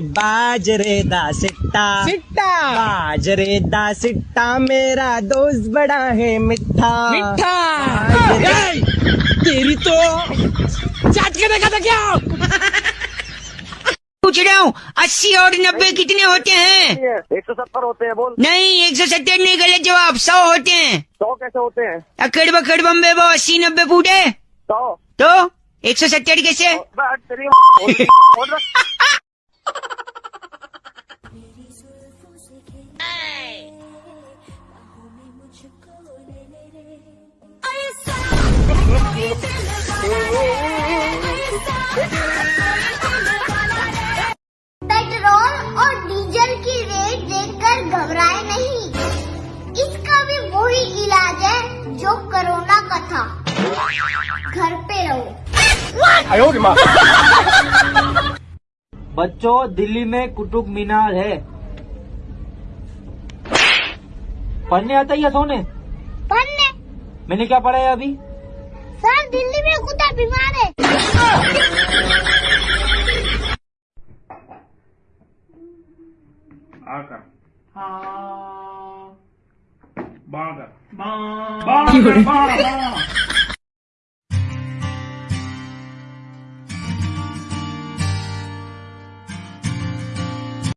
बाजरे दा सिट्टा। सिट्टा। बाजरे दा सिट्टा मेरा दोस्त बड़ा है मिठा मिठा बाजरे- तेरी तो चाट के देखा था क्या? पूछ रहा हूँ अस्सी और नब्बे कितने होते हैं? एक सौ सत्तर होते हैं बोल। नहीं एक सौ सत्तर नहीं गलत जवाब सौ होते हैं। सौ कैसे होते हैं? अकड़ बकड़ बम्बे वो अस्सी नब्बे फूटे सौ। तो एक सौ सत्तर कैसे? पेट्रोल और डीजल की रेट देखकर घबराए नहीं। इसका भी वही इलाज है जो कोरोना का था। घर पे रहो। बच्चों दिल्ली में कुतुब मीनार है। पढ़ने आता है या सोने? पढ़ने? मैंने क्या पढ़ा है अभी? सर दिल्ली में कुत्ता बीमार है आकर हाँ बाकर बाकर बाकर